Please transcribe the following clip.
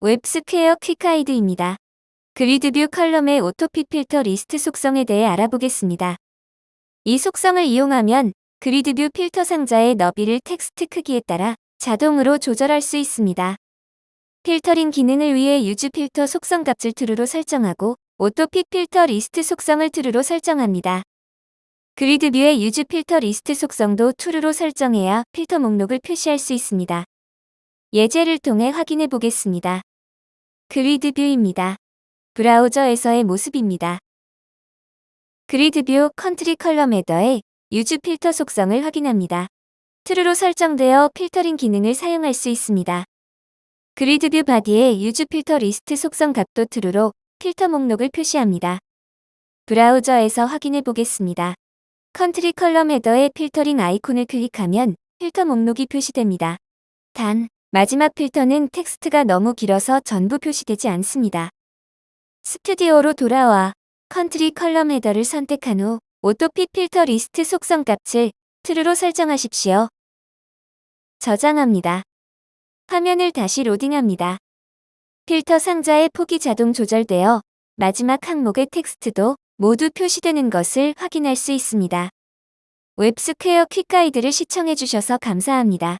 웹스퀘어 quick guide입니다. GridView column의 autoFit filter list 속성에 대해 알아보겠습니다. 이 속성을 이용하면 GridView 필터 상자의 너비를 텍스트 크기에 따라 자동으로 조절할 수 있습니다. 필터링 기능을 위해 use filter 속성 값을 true로 설정하고 autoFit filter list 속성을 true로 설정합니다. GridView의 use filter list 속성도 true로 설정해야 필터 목록을 표시할 수 있습니다. 예제를 통해 확인해 보겠습니다. GridView입니다. 브라우저에서의 모습입니다. GridView country column header에 use filter 속성을 확인합니다. true로 설정되어 필터링 기능을 사용할 수 있습니다. GridView body의 use filter list 속성 값도 true로 필터 목록을 표시합니다. 브라우저에서 확인해 보겠습니다. country column header의 filtering 아이콘을 클릭하면 필터 목록이 표시됩니다. 단, 마지막 필터는 텍스트가 너무 길어서 전부 표시되지 않습니다. 스튜디오로 돌아와 country column header를 선택한 후 autoFit filter list 속성 값을 true로 설정하십시오. 저장합니다. 화면을 다시 로딩합니다. 필터 상자의 폭이 자동 조절되어 마지막 항목의 텍스트도 모두 표시되는 것을 확인할 수 있습니다. 웹스퀘어 퀵가이드를 시청해주셔서 감사합니다.